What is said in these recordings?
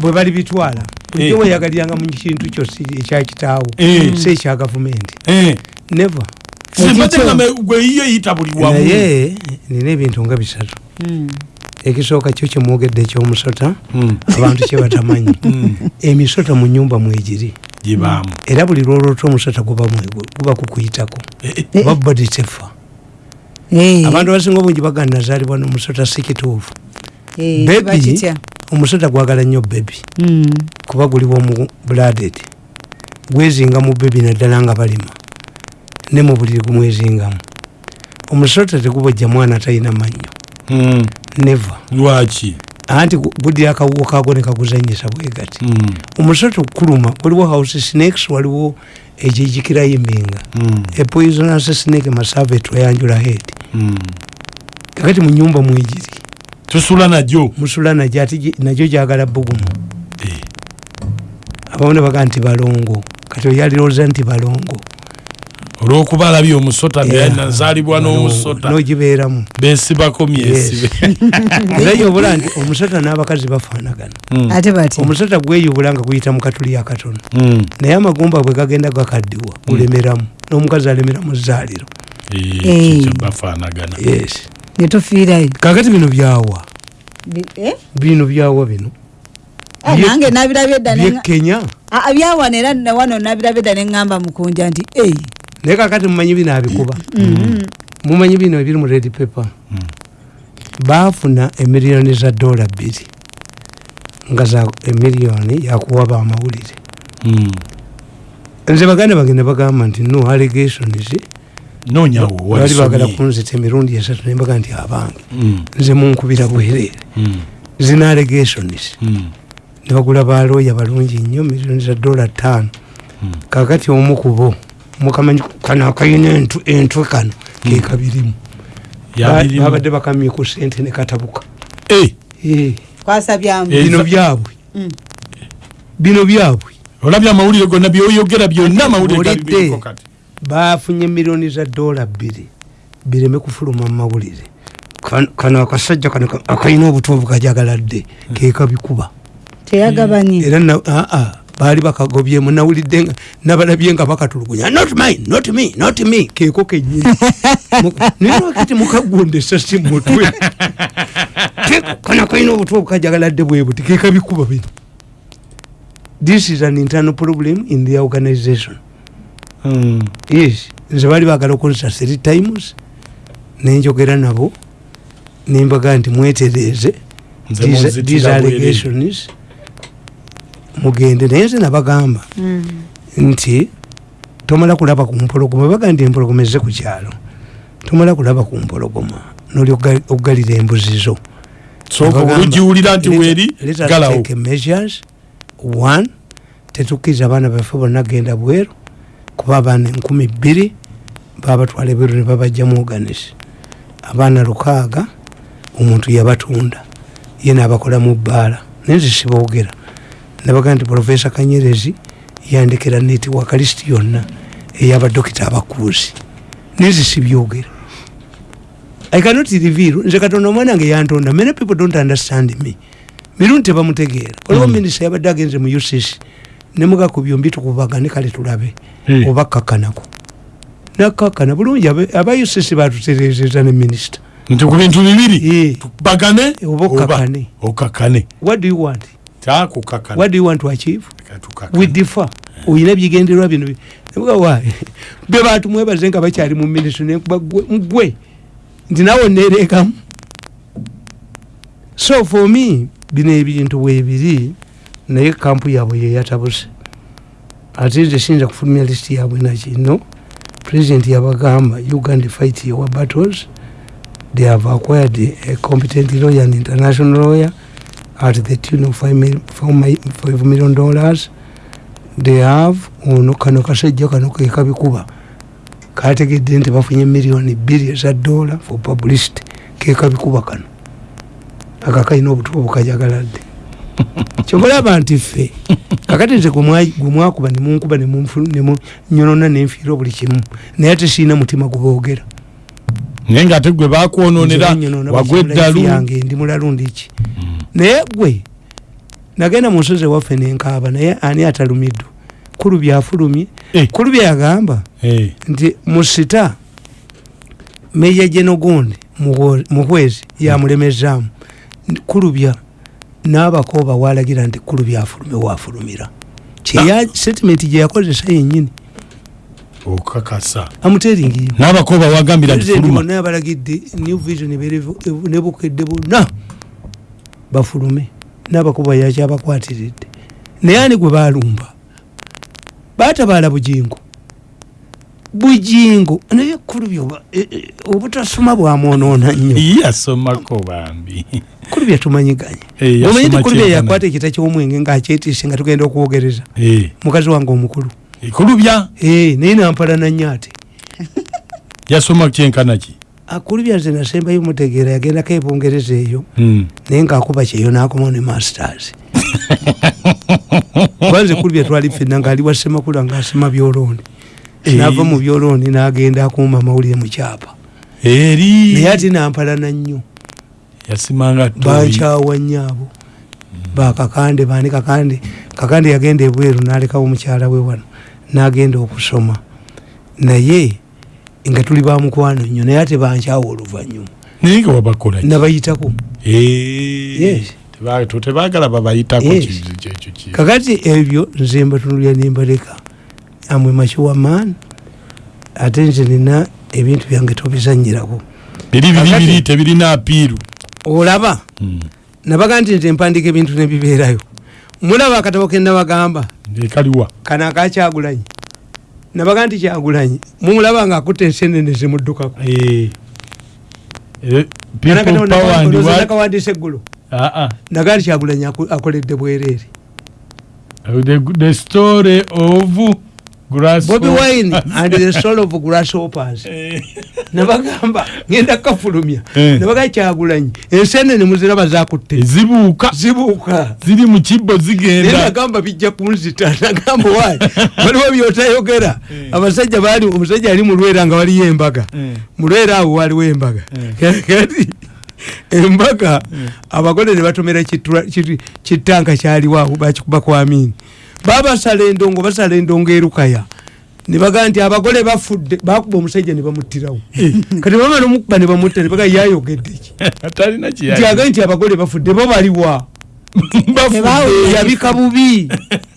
bwe bali bitwala. Eh. jo weyagaliranga mu kintu kyo ekyakitaawo Eh. si ekya gavumenti. Eh. never. Simbadde nga me- gwe yiyo eyita buli wamu. Naye nina ebintu nga bisatu. Mm. ekisooka kyo kyemwogedde ekyomusota Mm. abantu kyebatamanyi emisota mu nyumba mwegiri. Gibaamu era buli lwolota omusota guba kukuyitako. Oba body tefa Eh, abantu abasinga obungi bagana nazaalibwa nomusota si kituufu omusota gwagala nnyo bebi kuba guliwo mu bladed gwezinga mu bebi naddala nga balima. Ne mu buliri gumwezingamu. Omusota tegubojja mwana talina mannyo. Mm. neva lwaki? Anti gu- guddira akawuwo kago ne kaguzanyisa bwegati Mm. omusota okuluma waliwo house snakes waliwo egijikirayimbinga Mm. epoisonous snake masave twayanjula head. Kakati mu nyumba mwegiri tusula najjo musula najyo ati nagyo gyagala bugumu Eh. abamu ne baga nti balongo. Kati oyalirooza nti balongo. Olwokuba alabye omusota Yeah. nazaalibwa n'omusota. nogibeeramu. Besibako myesibe era yobula nti omusota n'abakazi bafaanagana. Mm. ate bati? Omusota gweyubula nga guyita mu katuli akatono Mm. naye amagumba bwe gagenda gakaddiwa gulemeramu. N'omukazi alemera mu zzaaliro Eh, Eh. bafaanagana. Yes netufiirayo kakati bino byawa eh? bino byawa bino. Ah, nange nabirabye dda ne- byekenya Ah, ah, byawano era ne wano nabirabye dda neŋŋamba mukunja nti ei naye kakati mumanyi bino abikuba? Mumanyi bino ebiri mu red paper? Mm. baafuna emiliyoni za dola bbiri nga za emiliyoni yakuwa bamawulire Mm. nze baganda bagenda bagamba nti no allegations bali bagala kunzita emirundi esatu naye mbaga nti abange nze munkubira bwereere zina allegations Mm. ne bagula balooya balungi nnyo miliyoni za dola ttaano kakati omu kubo mukamanyi kano akayina entu- entwe kano kekabirimu babadde bakamye ku sente ne katabuka Eh, Eh, kwasabyamu Eh. bino byabwe bino byabwe olabye amawulire gonna byoyogera byonna amawulire gali Mpulidde. biriko kati bafunye miliyoni za dola bbiri bireme kufuluma mu mawulire. Kan- kano akasajja kano ka- akalina obutuuvu kajagaladde kekabikuba teyagabanye. Era aa baali bakagobyemu nawulidde nga nabalabye nga bakatulugunya not mine not me not me keeko kenyini nayewakati mukagunda esasi mutwe? Ke- kano kalina obutuuvu kajagaladde bwe buti kekabikuba bino. This is an internal problem in the organization. Yes. Nze baali bagala okunsa three times nenjogera nabo nembaga nti mwetereeze. These- allegations mugende. Naye nze nabagamba Mm. nti tomala kulaba ku mpologoma. Baga nti empologoma ezze ku kyalo. Tomala kulaba ku mpologoma noli okugalira embuzi zo. Olugiwulira nti weeri galawo. take measures. One tetukkiriza abaana baffe bonna genda bweru kuba abaana enkumi bbiri babatwala ebweru ne babajjamu oganisi abaana lukaaga omuntu yabatunda ye nabakola mu bbaala. Naye nze siboogera. Nabaga nti profesa kanyerezi yandekera netiwaka lisiti yonna eyabadokita abakuuzi naye nze sibyogera. I cannot reveal. Nze katonda omwana wange yantonda. Many people don't understand me. Mirundi tebamutegeera. Oliwo Mm. minisita yabadde agenze mu ucc nemugaku byombi tukubagane kale tulabe oba kakkanako nakkakkana bulungi aba ucc batuterezeza ne minisita nti ku bintu bibiri? Bagane Oba okakkane. okakkane what do you want? Kyakukakkana what do you want to achieve? We differ. Oyina ebigendererwa bino wa? Be bantu mwebaze nga bakyali mu minisita nenkuba gwe- nti nawe oneerekamu so for me bino ebintu weebiri naye kampu yaabwe yeyatabuse ate nze siyinza kufulumya lisiti yaabwe nakino president yabagamba uganda fight your battles. They have acquired a competent lawyer and international lawyer at the tune of 5 million dollars. They have ono kano kasajja kano kekabikuba kategedde nti bafunye miliyoni bbiri eza dola for publicity kekabikuba kano. Aka kalina obutuubu kajagaladde kyobalaba nti ffe kakati nze gwe mwa- gwe mwakuba nemunkuba nemunyonona nenfiira buli kimu naye ate siina mutima guboogera naye nga ate gwe bakwononera Nze banyonona wagwa buli kimu, life eddalu. yange ndi mulalu ndiki naye gwe nagenda mu nsozi ewaffe nenkaaba naye ani atalumiddwa kulu byafulumye. Eh. kulu byagamba Eh, nti musita meya genogondi muhwezi yamulemezaamu. Kulubya n'abakooba walagira nti kulubya afulume wafulumira. Kyeya setimenti gyeyakozesa yenyini okakasa amuteringi n'abakooba wagambira nti President fuluma. bonna yabalagidde new vision ebeerevu- ne bukedde bonna bafulume. N'abakuba yakyabakwatiridde naye ani gwe balumba batabaala bujingo bujingo naye kulubya obutasoma bwamwonoona nnyo. Yasomako bambi. Kulubya tumanyiganye. Eh, omanyi ti kulubya kyenkana. yakwata ekita ky'omwenge ngaakyetiise nga tugenda okwogereza Eh, mukazi wange omukulu. Kulubya Eh, naye nampala nyo ate. Yasoma kyenkana ki? Akulubya nze nasembayo mutegeera yagendako ebungereza eyo. Mm. naye ngaakuba kyeyo n'akomawo ne masters. Kwanze kulubya twali fenna ngaali wa semakula ngaasema byolooni. Eh. Nava mu byolooni n'agenda akuuma amawulire mu kyapa. Eri. Naye ate nampalana nnyo yasimanga bankyawa nnyo abo bakakande bani kakande? Kakande yagenda ebweru n'alekawo mukyala we wano n'agenda okusoma. Naye nga tuli bamukwano nnyo naye ate bankyawa oluvannyuma. Naye nga wabakola nabayitako. Eh, Yes. teba- to- tebagala babayitako kakati ebyo nze mbatunulya nimbaleka amwe makiwa maani ate nze nina ebintu byange tobizanyirako. Biri biri Kakati- biri tebirina apiiru. Olaba Mm. nabaga nti nze mpandiika ebintu nebibeerayo mulaba akatabo kenabagamba ekaliwa kano akakyagulanyi nabaga nti kyagulanyi mumulaba nga akutta ensenene zimuddukako Eh. Nakawandiisa eggulo. Ah, ah. naga nti kyagulanyi akoledde bwereere. The, the story of bobi wine and the soul of grasshoppers. Eh. nabagamba ngenda kafulumya Eh. nabaga kyagulanyi ensenene muziraba zakutte. Zibuuka. Zibuuka. Ziri mu kibbo zigenda. Nagamba bijja kunzita nagamba wayi waliwo byotayogera. Abasajja baali omusajja ali mulwera nga waliyo embaga. Eh. mulwera awo waliwo embaga. Kati embaga abagole ne batomera kitanka kyaliwo awo bakikuba kwamini babasala endongo basala endongo erukaya. Nebagaa nti abagole bafudde bakuba omusajja ne bamuttirawo. Kati bamala omukuba ne bamutta nebaga yayogedde ki? Nti agaye kiyaga nti abagole bafudde bo baliwa yabika bubi.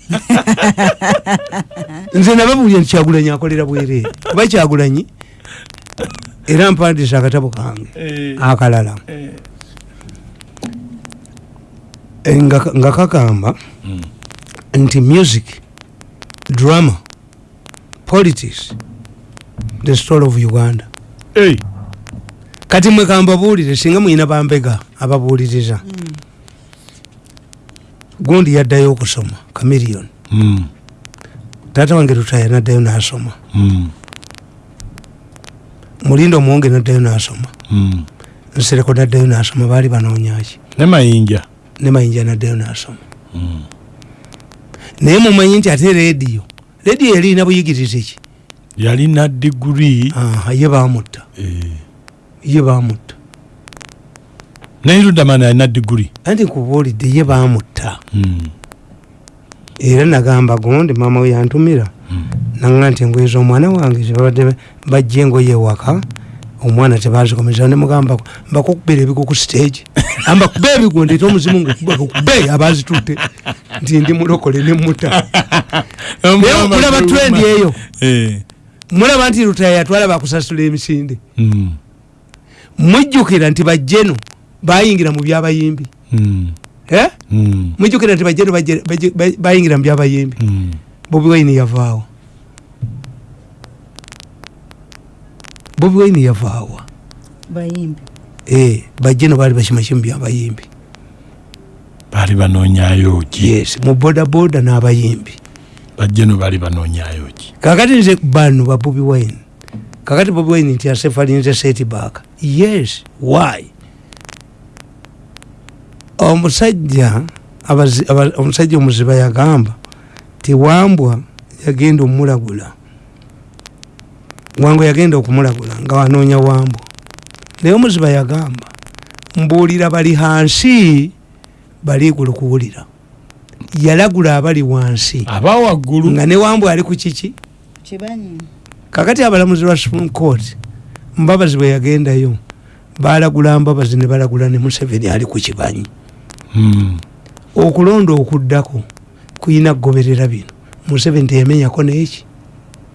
Nze nababulya nti kyagulanyi akolera bwereere kuba kyagulanyi? Era mpandiisa akatabo kange akalala. Eh, nga nga kagamba nti music drama politics the story of uganda. Kati mwe kambabuulire singa mwina bambega ababuuliriza gundi yaddayo okusoma kamiliyoni taata wange lutaya naddayo nasoma. Mulinda omuwonge naddayo nasoma. Nsereko naddayo nasoma baali banoonyaki ne mayinja. Ne mayinja naddayo nasoma naye mumanyi nti ate rediyo rediyo erina buyigirize ki? Yalina diguri ye bamutta. Ye bamutta. Naye ludamana yalina diguri anti nkubuulidde ye bamutta. Era nagamba gundi maama we yantumira. Naga nti engoye z'omwana wange zibabadde bajja engoye ewaka omwana tebazikomeza. Nemugamba mbakukubira ebigo ku stage. Ambakuba ebigo ndeeta omuzimu ngukube abazitutte nti ndi mulokole nemuta naye mulaba twendi eyo. Mulaba nti lutaya yatwala bakusasula emisinde. Mujjukira nti bajjeno bayingira mu byabayimbi. Eh? mujjukira nti bajjeno bajje- bajje- ba- bayingira mu byabayimbi. Bobi wine yavaawo. Bobi wine yavaawa Eh, bajjeno baali bakimakyi mu byabayimbi baali banoonyayo ki? Yes mu bodaboda n'abayimbi. Bajjeno baali banoonyayo ki? Kakati nze bano ba bobi wine. Kakati bobi wine nti asefalinze setback yes why? Omusajja omusajja omuziba yagamba ti wambwa yagenda omulagula wangu yagenda okumulagula nga wanoonya wambwa. Naye omuziba yagamba mbuulira bali hansi bali igulu kuwulira. Yalagula abali wansi. Abawaggulu nga ne wambwe ali ku kiki? Kakati abalamuzi lwa supreme court mbabazi bwe yagendayo balagula mbabazi ne balagula ne museveni ali ku kibanyi. Hmm. okulonda okuddako kuyina kugoberera bino. Museveni teyamenyako neeki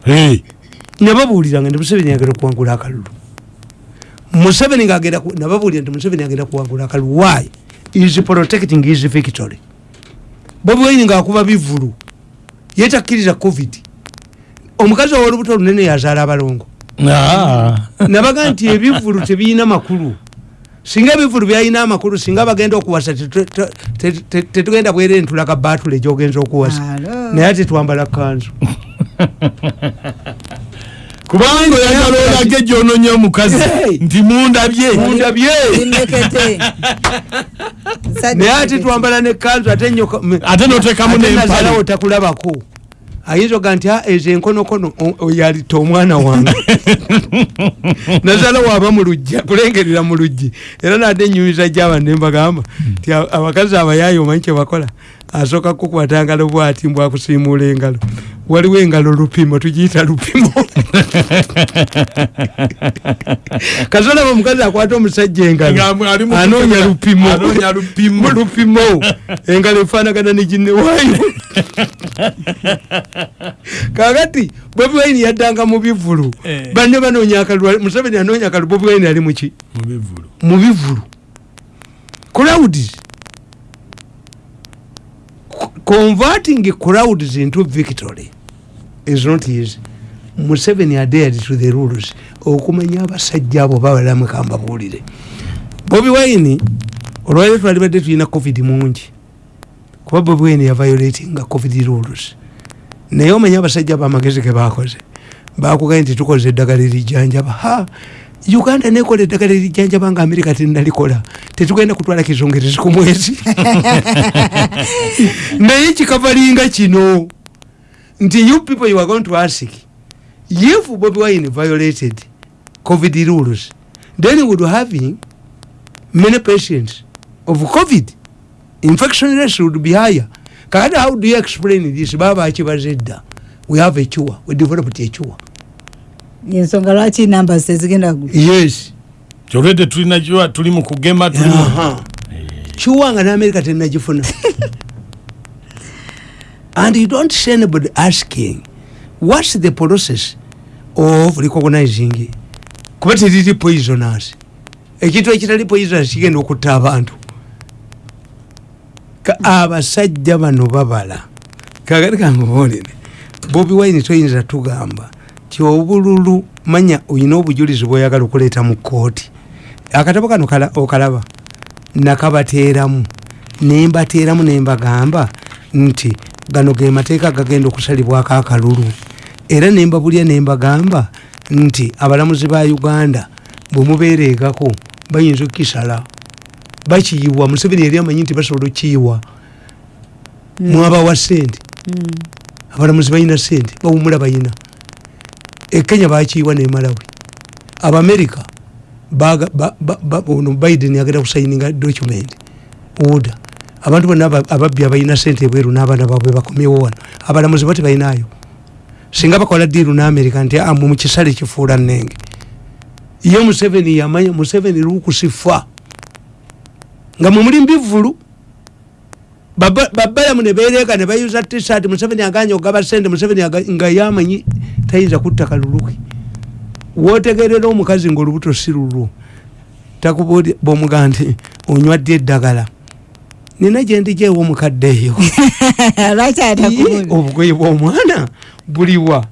Hey, nababuulira nga nti museveni agenda kuwangula akalulu. Museveni ngaagenda nababuulira nti museveni agenda kuwangula akalulu. Why is protecting his victory. Bobi wine ngaakuba bivulu yetakkiriza covid. Omukazi owolubuto olunene yazaala abalongo. Ah. nabaga nti ebivulu tebiyina makulu. Singa ebivulu byalina amakulu singa bagenda okuwasa tetu- te- te- te- tetugenda bwere ntulaga batule gyogenza okuwasa. Alo. naye ate twambala kanzu kubanga oyagala olage gyononya omukazi. Nti mundabye naye ate twambala ne kanzu ate notekamu nempale. takulabako ayinza oga nti "Ah, ezo enkonokono o- oyalita omwana wange. Nazalawo aba mu luggi kulengerera mu luggi. Era nadde enyumiza gyaba nembagamba nti a- abakazi abayaayi omanyi kyebakola asooka kukwata ngalo bwati mbwakusiimuula engalo. Waliwo engalo lupimo tugiyita lupimo. Kazolaba omukazi akwata omusajja engalo anoonya lupimo. lupimo. Engalo efaanagana ne ginewaayo kakati bobi wine yaddanga mu bivulu Eh. banne banoonya akalulu museveni anoonya akalu bobi wine ali muki mubivulu mu bivulu crowds Co- converting crowds into victory is not easy. Museveni adhered to the rules okumanya abasajja abo babalamu kambabuulire bobi wine olwaliro twalibadde tulina covid mungi kuba bobi wine yaviolatinga covid rules. Naye omanye abasajja bamagezi ge bakoze bakugaye nti tukoze eddagala erijjanjaba. Ha uganda nekola eddagala erijjanjaba nga amerika tenalikola tetugenda kutwala kizungerezi ku mwezi. Naye kikavalinga kino nti you people you are going to ask if bobi wine violated covid rules then would having many patients of covid. Infection rates would be higher. Kakati how do you explain this? Baba bakibaza edda we have a cure. We developed a cure ensonga lwaki namba tezigenda gu yes. Kyolwedde tulina kiwa tuli mu kugema tulimu Aha. cure nga n'amerika tenagifuna and you don't see anybody asking what's the process of recognizing? Kuba teriri poisoners ekintu ekitali poisoners kigenda okutta abantu. Abasajja bano babala. Kagati kangubuulire bobi wine toyinza tugamba ti obululu manya olina obujulizi bwoyagala okuleeta mu kooti akatabo kano kala- okalaba nakabateeramu nembateeramu nembagamba nti gano ge mateeka gagenda okusalibwako akalulu. Era nembabulya nembagamba nti abalamuzi ba uganda bwemubeereegako bayinza okukisala. Bakiyiwa museveni yali amanyi nti basobola okukiyiwa. Mwabawa sente abalamuzi balina sente bawumula bayina ekenya bakiyiwa abamerika ba- ba- ba- ono biden agenda kusayininga document order. Abantu bonna aba- ababbi abalina sente ebweru n'abaana baabwe bakomyewo wano. Abalamuzi bati balinayo singa bakola diiru n'amerika nti amwe mukisale kifuula nenge ye museveni yamanya museveni lukusifa nga mwemuli mbivulu Baba- babalamu ne bereega ne bayuza tisati museveni aganya ogaba sente museveni nga yamanyi tayinza kutta kaluluki wotegerera omukazi ngaolubuto si lulwo takubuuli bomuga nti onywadde eddagala. Nina gyendijeewo omukadde eyo. Obugoye bwomwana buliwa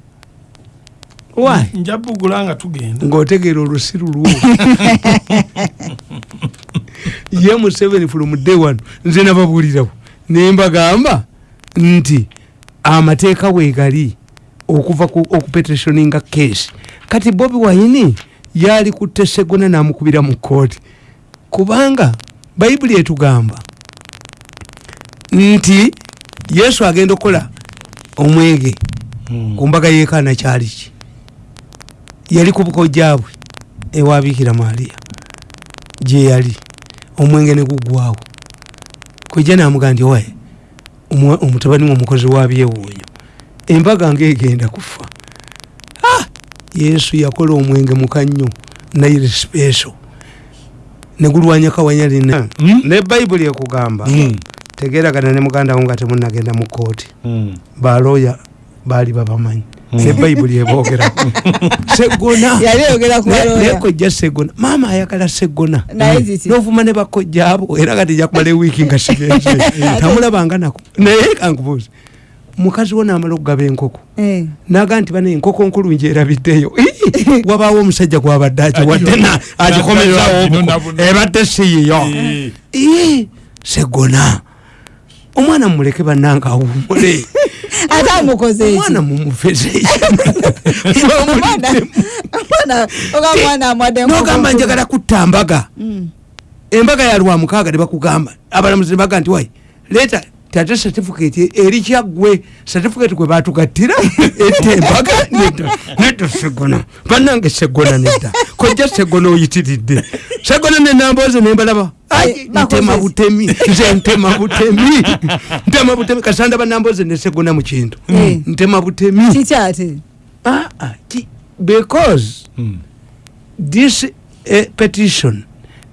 wy nja bugula nga tugenda. Ngaotegeera olusi lulwo. Ye museveni from day one nze nababuulirawo nembagamba nti amateeka weegali okuva ku okupetitioninga case kati bobi wine yali kutte segona namukubira mu kooti kubanga bayibuli etugamba nti yesu agenda okukola omwege ku mbaga yekaana kyali ki? Yali ku bukojjabwe ewa bikira maaliya gye yali. Omwenge ne gugwawo kojja namuga nti omwa- omutabani we omukozi wa byewuunyo embaga ngaegenda kufa Ah! yesu yakola omwenge mukannyo naire speso negulwanya kawanyalina Mm. ne bayibuli ekugamba Mm. tegeragana ne muganda wo nga temunagenda mu kooti baloya baali babamanyi. Ne bayibuli ebogera segona. Baloya nekojja segona. Maama ayagala segona. Naye ziti novuma ne bakojja abo. Era kati jakumala ewiiki nga sigenze tamulabanga nako. Naye kankubuuzi mukazi wo namala okugaba enkoko Eh. naga nti bana enkoko nkulungi erabiddeyo Ii! wabaawo omusajja gwabadde akiwadde buno. ebadde siyiyo Eh. Segona. Omwana mumuleke bannanga awumule ate amukoze eki omwana mumufeze omwana omwana oga mwana amwadde nogamba njagala kutta mbaga. Mm. embaga ya lwa mukaaga ne bakugamba. Abalamuzi ne baga nti wai leeta tate certificate eri kyaggwe certificate gwe batugattira ette embaga nedda segona. Bannange segona nedda. Kojja segona oyitiridde. Segona nenamboze nembalaba Eh, ntema butemi nze ntema butemi ntema butemi kasanda banamboze ne segona mu kintu. Eh. ntema butemi kiki ate? Ah, ah, ki- because Mm. this eh, petition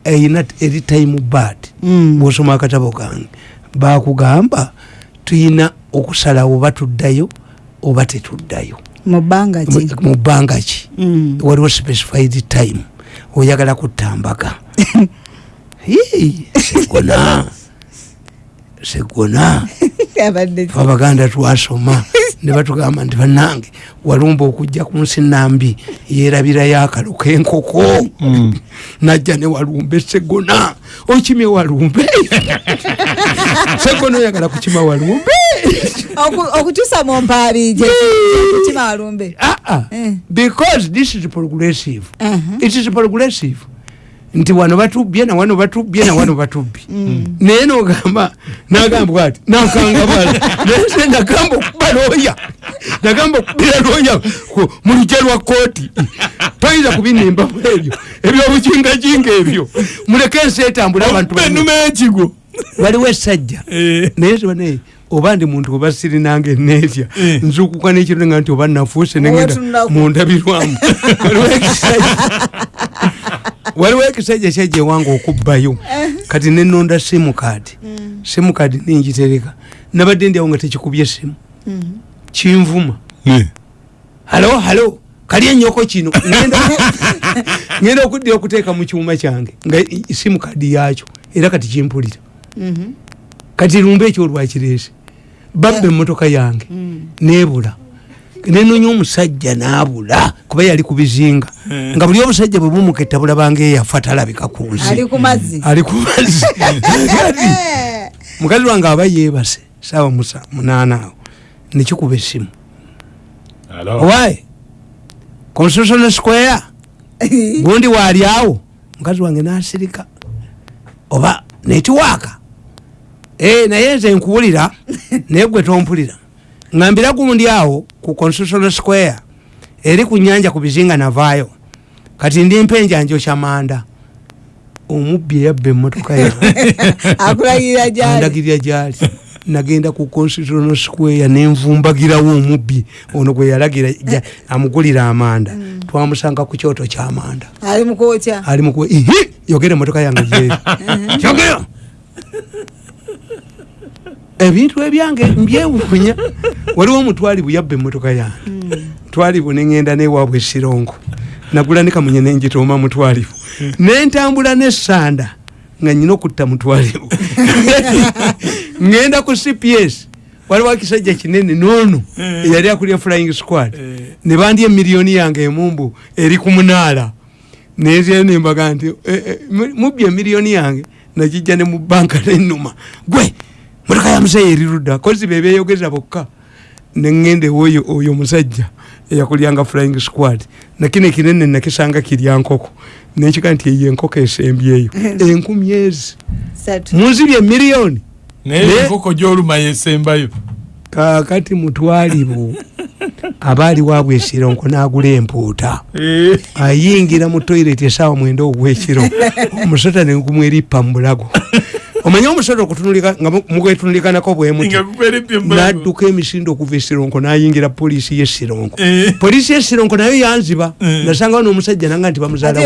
eyina eri time bad Mm. bwosoma akatabo kange bakugamba tuyina okusalawo oba tuddayo oba tetuddayo. Mu bbanga ki? Mm. waliwo specified time. Oyagala kutambaga segona. Segona. Abaganda twasoma ne batugamba nti bannange walumba okujja ku nsi nambi yerabirayo akalo k'enkoko najja ne walumba esegona okimye walumbe? Segona oyagala kukima walumbe? Oku- okukyusa mu mpaali gye kukima walumbe. Ah, ah. Eh. because this is progressive. Aha. it is progressive nti wano batubbye na wano batubbye na wano batubbye naye nogamba nagamba bwati nakanga bala naye se nagamba okuba looya nagamba okubira looya mu lujja lwa kooti toyinza kubinimbamu ebyo ebyobukingajinga ebyo. Muleke ensi etambule abantu bano. enuma ekigo waliwo esajja Eh. naye tibane oba ndi muntu oba siri nange neetya Eh. nzukuka nekiro nga nti oba nafuuse negenda tunulaku. mundabirwamu waliwo ekisajja waliwo ekisajja kyajja ewange okubbayo. Kati nenonda simukadi simukadi ningitereka nabadde ndyawo nga tekikubye esimu kinvuma. Halo halo. Kali enyoko kino. Ngenda- okuddira okuteeka mu kyuma kyange nga i- simukadi yakyo era kati kimpulira. Mhm. kati lumba ekyo olwakireese babba emmotoka yange. Nebula nenonya omusajja nabula kuba yali ku bizinga. Nga buli omusajja bwe bumuketta bulabanga eyafa talabika ku nsi. Ali ku mazzi. Mukazi wange aba yebase saawa musa munaana awo nekikuba esimu owaye constitutional square gundi waali awo? Mukazi wange nasirika. Oba netiwaaka e, naye nze nkuwulira naye gwe tompulira. Ngambira gundi awo ku constitutional square. Eri ku nyanja ku bizinga navaayo kati ndi mpenjanjo kyamanda omubbi eyabba emmotoka yange akulagirira gyali. Nagenda ku constitutional square nenvumbagirawo omubbi ono gwe yalagira amugulira amanda. Twamusanga ku kyoto kyamanda. Ali ihi! Yogera emotoka yange gyeri kyogera ebintu ebyange mbyewuunya waliwo omutwalibu yabba emotoka yange twalibu neŋenda newaabwe esirongo nagula ne kamunye nenjitooma mutwalibu nentambula nesanda nga nyina okutta mutwalibu ŋenda ku cps waliwo ekisajja kinene noono eyali akulya flying squad. Ne bandya emiliyoni yange emumbu eri ku munaala. Nezira nembaga nti eh, eh, mu- mubbi emiliyoni yange nakijja ne mu banka nenuma gwe motoka ya muzeeyi eri ludda kozi bebeyogeza bokka. Neŋŋenda ewoyo oyo musajja eyakulyanga flying squad. Nakino ekinene nakisanga kirya nkoko. Nekika nti eyo enkoko esembyeyo enkumi ezi satu. Munzibye emiliyoni. Naye Ne- enkoko gyoluma yesembayo. Kakati mutwalibu abaali wabwe esironko nagula empuuta. Ayingira mu toilet esaawa mwenda ogwekiro omusota nenkumu erippa mu bulago omanye omusota okutunulika nga mu- mugwetunulikanako bwemuti nga gukweredde nadduka emisinde okuva esironko nayingira polisi yesironko Eh. polisi yesironko nayo yanziba. Eh. nasangawo n'omusajja nanga nti bamuzaala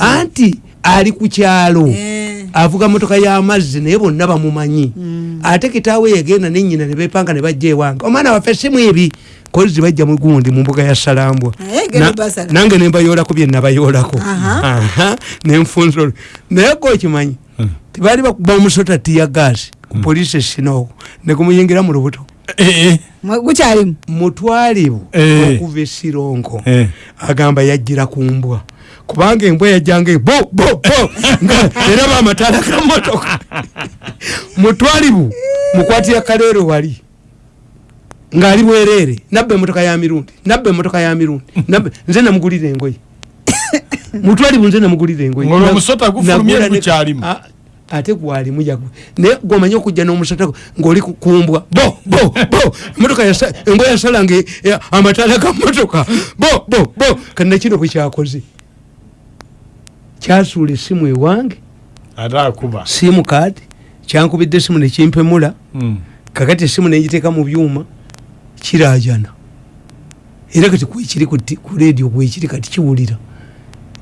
anti ali ku kyalo. Eh. avuga motoka y'amazzi naye bonna bamumanyi. Ate kitaawe yagenda nenyina nebepanga nebajja ewange omwana waffe simu ebi kozi bajja mugundi mu mbuga ya salambwa. Nange nembayoolako byenabayoolako nenfunza naye gokimanyi tibaali bakuba omusota tiya gaasi ku polisi esinaoko negumuyingira mu lubuto. Gukyalimu? Mutwalibu Eh. okuva esironko Eh. agamba yajjira ku mbwa. Kubanga embwa yajjanga bo bo bo nga era bamatala gamotoka mutwalibu mukwatira kaleero wali ngaali bwereere. Nabba emotoka ya mirundi nabba emotoka ya mirundi nabba nze namugulira engoye. Mutwalibu nze namugulira engoye. Ng'olwo Na- omusota gufulumye gukyalimu. Ate gwalimu jagu. Naye gomanye okujja n'omusota ng'oli ku- kumbwa bo bo bo! Emotoka yasa- embwa yasalanga e- e- amataala ga motoka bo bo bo! Kanna kino bwe kyakoze. Kyasuula essimu ewange ate akuba. simu kaadi kyankubidde essimu nekimpemula Mm. kakati essimu negiteeka mu byuma kirajana era kati kwekiri ku ti- ku redio kwekiri kati kiwulira.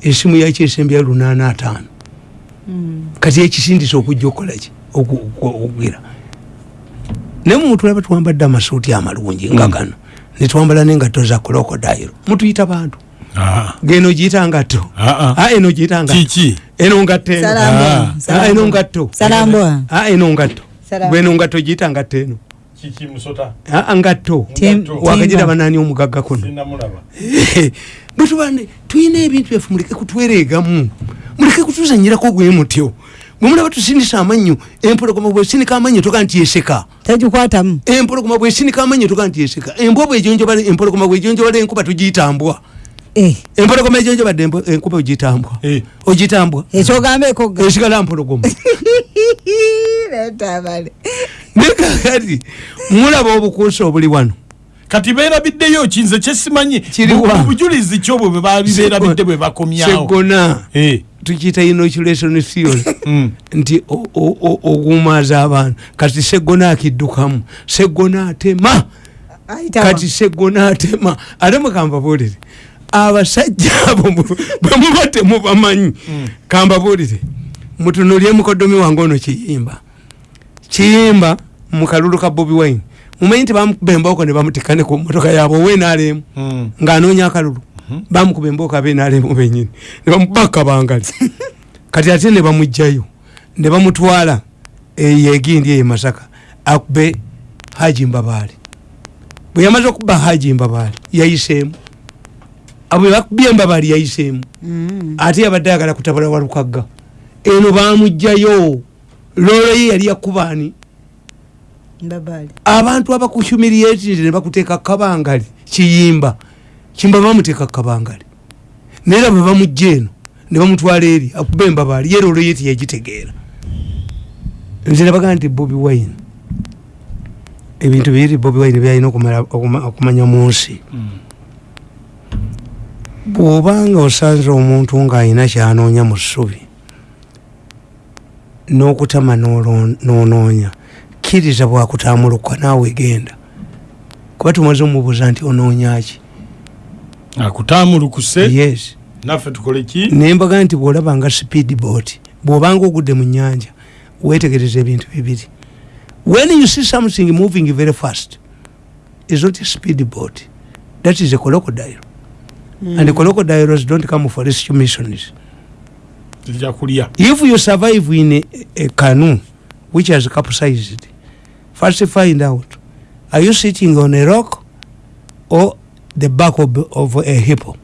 Essimu yakyo esembya lunaana ataano kati ekisindisa okujja okukolaki oku- oku- okugera naye mutulaba twambadde amasuuti amalungi nga gano. Netwambala nengatto za krokodayiro mutuyita bantu. Ah. geno giyita ngatto. Ah, ah. Ah, eno giyita ngatto. Eno ngatto eno. Ah, eno ngatto. Salambwa. Ah, eno ngatto. Bweno ngatto giyita ngatto eno. Ah, ngatto. Wakagiraba nani omugagga kuno? Sinamulaba bwetubane tulina ebintu byaffe muleke kutwereegamu muleke kutuzanyirako gwe mutyo. Bwemulaba tusindisa amannyo empologoma bwesinika amannyo toga nti yeseka. Tagikwatamu. Empologoma bwesinika amannyo toga nti yeseka. Embwa bwejonjobala empologoma bwejonjobala enkuba tugiyitambwa Eh, empologoma ejonjobadde enkuba ogiyitambwa Eh. ogitambwa. Ekyogamba ekogga esigala mpologoma. Nekakati mulaba obukuusa obuli wano kati beerabiddeyo kinze kyesimanyi bujulizi obwo bwe baali beerabidde bwe bakomyawo. Segona Eh. tukiyita inoculation theory Mm. nti o- o- o- ogumaza abantu. Kati segona akiddukamu. Segona atema. Kati segona atema. Ate mukambabuulire abasajja abo mu- bwe muba temubamanyi kambabuulire mutunulye mukodomi wange ono kiyimba. Kiyimba mukalulu ka bobi wine mumanyi nti bamukuba embooko ne bamutikane ku motoka yaabwe owenaalemu Mm. ng'anoonya akalulu bamukuba embooko abenaalemu benyini ne bamubaka bangali. Kati ate ne bamugjayo ne bamutwala eyo egindi eyo e masaka akube haji mbabaali bwe yamaze okuba haji mbabaali yayiseemu. Abwe bakubye embabaali yayiseemu. Ate yabadde ayagala kutabula walukagga. Eno bamugjayo loolo ye yali yakubaani abantu abakuhumiriatire ne bakuteeka kabangali kiyimba. Kimba bamuteeka kabangali. Naye era bwe bamugja eno ne bamutwala eri akuba embabaali ye loolo ye tiyagitegeera nze nabagaa nti bobi wine ebintu biri bobi wine byalina okumanya mu nsi. Bw'obanga osanze omuntu ng'alina kyanoonya mu ssubi n'okutama n'onoonya kkiriza bwakutambuluka naawe genda. Kuba tumaze omubuuza nti onoonyaki akutamulukuse? Yes. Naffe tukole ki? Nembaga nti bwolaba nga speed boat bwobanga ogudde mu nyanja wetegereza ebintu bibiri. When you see something moving very fast is not a speed boat that is a crocodile. And the crocodiles don't come for rescue missions if you survive in a, a canoe which has capsized first find out are you sitting on a rock or the back of, of a hippo?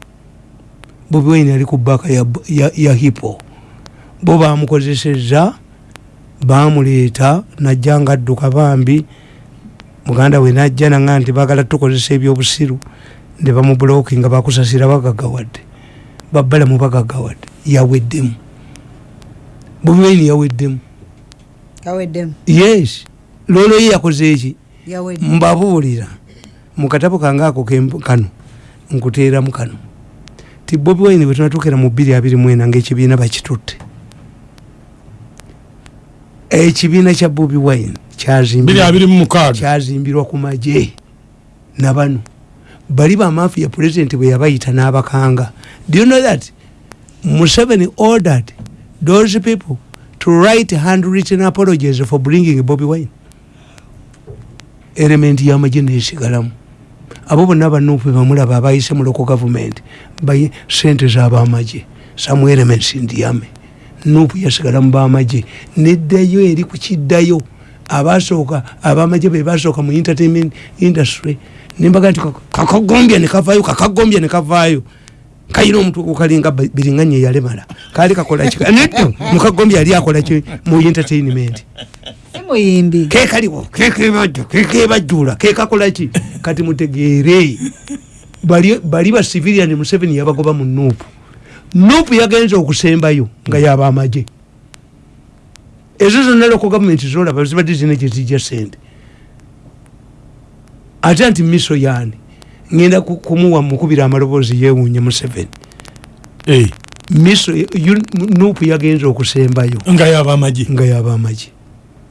Bobi wine ali ku baka ya, ya, ya hippo. Bo bamukozeseza bamuleeta najja nga adduka bambi. Muganda we najja nanga nti bagala tukozesa ebyobusiru ne bamubuloki nga bakusasira bagagawadde babbalamu bagagawadde yaweddemu. Bobi wine yaweddemu. Yes loolo ye yakoze eki? Mbabuulira. Mu katabo kange ako kano. Nkuteeramu kano. Ti bobi wine bwe tunatuukira mu bbiri abiri mwena ngaekibiina bakitutte. Ekibiina kya bobi wine biri kyazimbirwa ku magye nabano bali bamaafiya president bwe yabayita n'abakanga. Do you know that? Museveni ordered those people to write handwritten apologies for bringing bobi wine element y'amagye nesigalamu. Abo bonna banuupu bamulaba abayise mu local baye sente z'abamagye some elements ndiame nuupu yasigala mu bamagye. Neddayo eri ku kiddayo abasooka abamagye be basooka mu entertainment industry. Nembaga nti kakagombya nekavaayo kakagombya nekavaayo kayina omutwe gukalinga biringanya eyalemala kaali kakolaki neddo mukagombya yali akolaki mu entertainment muyimbi kekaliwo kekebajja kekebajjula kekakolaki kati mutegeere. Bali bali ba civilian museveni yabagoba mu nuupu. Nuupu yagenza okusembayo nga yaba amagye. Ezo zonna loko gavumenti zolaba zibadde zina gyezijja sente ate nti miso yaani? Ngenda ku- kumuwa mukubira amaloboozi yewuunya museveni. Eh, miso nuupu yagenza okusembayo nga yaba amagye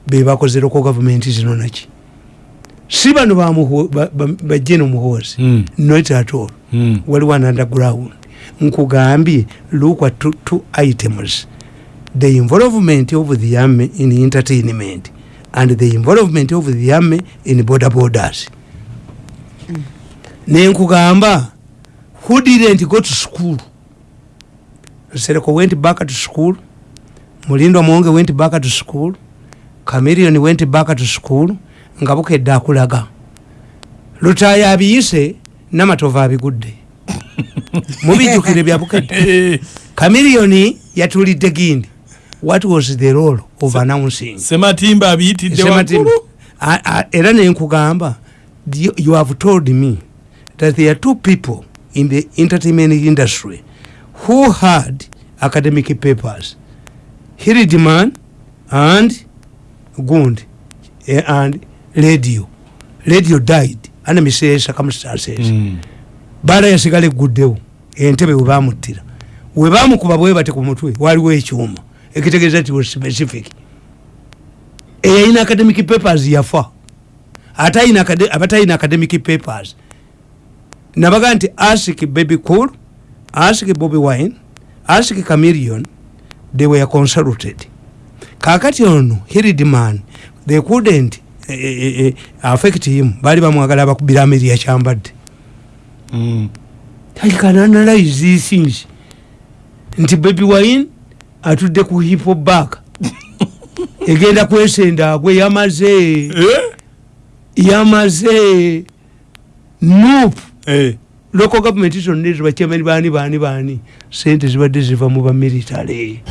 nga yaba amagye bebakoze loko gavumenti zino naki? Si bano bajje nomuhoozi Mm, not at all. Mm. waliwo an underground nkugambye look at two, two items. The involvement of the army in entertainment and the involvement of the army in border borders. Nenkugamba who didn't go to school? Sereko went back to school. Mulindo mwonge went back to school camerion went back to school nga bukedde akulaga lutaya abiyise namatovu abigudde. Mubijjukire byabukedde Eh, kamiliyoni yatulidde gindi. What was the role of announcing? Sematimba abiyitidde waggulu? A- era nenkugamba you you have told me that there are two people in the entertainment industry who had academic papers. Hiridman and gund eh, and radio. Radio died under misere circumstances Mm. baala yasigala egguddewo entebe webamuttira webamukuba bwe bate ku mutwe waliwo ekyuma ekitegeeza ti was specific. Eyalina academic papers yafa. Abatalina academic papers. Nabaga nti ask baby cool ask bobby wine ask camilion they were consulted kakati ono hiridman they couldn't eh, eh, eh, affect him baali bamwagala abakubira ameri yakyambadde Mm. I can analyze these things. Nti baby wine atudde ku hip hop back. Egenda kwesenda agwe yamaze Eh? yamaze noop Eh. local government zonna ezo bakyamani baani baani baani sente zibadde ziva mu bamilitale